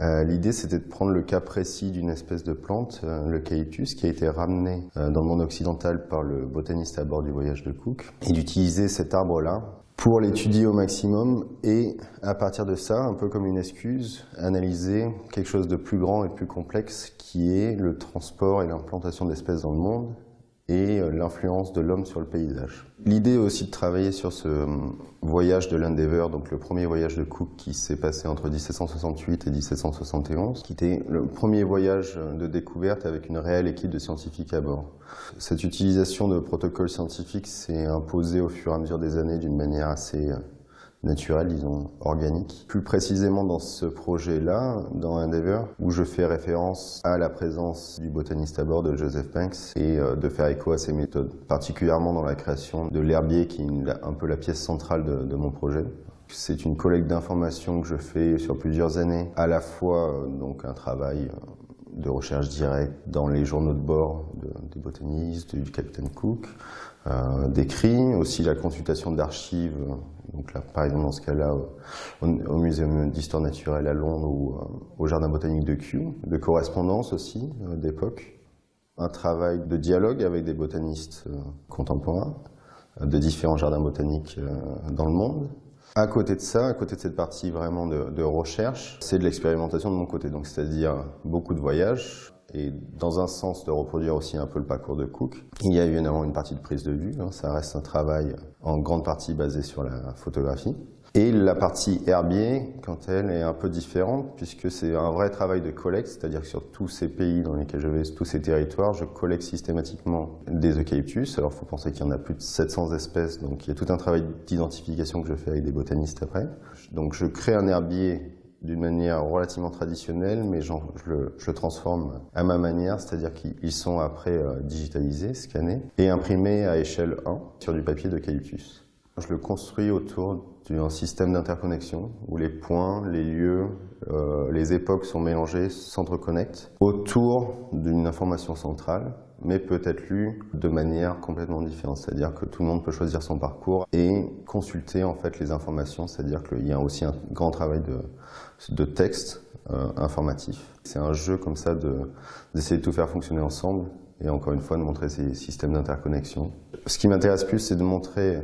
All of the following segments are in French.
Euh, l'idée, c'était de prendre le cas précis d'une espèce de plante, euh, le caïtus, qui a été ramené euh, dans le monde occidental par le botaniste à bord du voyage de Cook, et d'utiliser cet arbre-là pour l'étudier au maximum et, à partir de ça, un peu comme une excuse, analyser quelque chose de plus grand et plus complexe qui est le transport et l'implantation d'espèces dans le monde et euh, l'influence de l'homme sur le paysage. L'idée aussi de travailler sur ce euh, voyage de l'Endeavour, donc le premier voyage de Cook qui s'est passé entre 1768 et 1771, qui était le premier voyage de découverte avec une réelle équipe de scientifiques à bord. Cette utilisation de protocoles scientifiques s'est imposée au fur et à mesure des années d'une manière assez euh, naturel, disons, organique. Plus précisément dans ce projet-là, dans Endeavour, où je fais référence à la présence du botaniste à bord de Joseph Banks et euh, de faire écho à ses méthodes, particulièrement dans la création de l'herbier qui est un peu la pièce centrale de, de mon projet. C'est une collecte d'informations que je fais sur plusieurs années, à la fois euh, donc un travail euh, de recherche directe dans les journaux de bord de, des botanistes, du capitaine Cook, euh, d'écrits, aussi la consultation d'archives, par exemple dans ce cas-là au, Muséum d'histoire naturelle à Londres ou euh, au Jardin botanique de Kew, de correspondance aussi euh, d'époque, un travail de dialogue avec des botanistes contemporains de différents jardins botaniques dans le monde, à côté de ça, à côté de cette partie vraiment de, recherche, c'est de l'expérimentation de mon côté, donc c'est-à-dire beaucoup de voyages, et dans un sens de reproduire aussi un peu le parcours de Cook. Il y a évidemment une partie de prise de vue, hein, ça reste un travail en grande partie basé sur la photographie. Et la partie herbier, quant à elle, est un peu différente puisque c'est un vrai travail de collecte, c'est-à-dire que sur tous ces pays dans lesquels je vais, tous ces territoires, je collecte systématiquement des eucalyptus. Alors il faut penser qu'il y en a plus de 700 espèces, donc il y a tout un travail d'identification que je fais avec des botanistes après. Donc je crée un herbier d'une manière relativement traditionnelle, mais je le, je le, transforme à ma manière, c'est-à-dire qu'ils sont après euh, digitalisés, scannés, et imprimés à échelle 1 sur du papier d'eucalyptus. Je le construis autour d'un système d'interconnexion où les points, les lieux, euh, les époques sont mélangés, s'entreconnectent autour d'une information centrale mais peut être lue de manière complètement différente. C'est-à-dire que tout le monde peut choisir son parcours et consulter en fait les informations. C'est-à-dire qu'il y a aussi un grand travail de, texte euh, informatif. C'est un jeu comme ça d'essayer de, de tout faire fonctionner ensemble et encore une fois de montrer ces systèmes d'interconnexion. Ce qui m'intéresse plus, c'est de montrer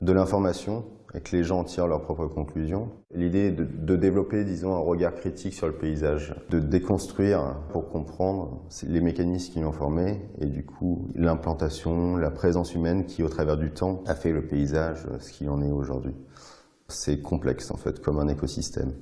de l'information et que les gens tirent leurs propres conclusions. L'idée est de, de, développer, disons, un regard critique sur le paysage, de déconstruire pour comprendre les mécanismes qui l'ont formé et du coup l'implantation, la présence humaine qui, au travers du temps, a fait le paysage ce qu'il en est aujourd'hui. C'est complexe en fait, comme un écosystème.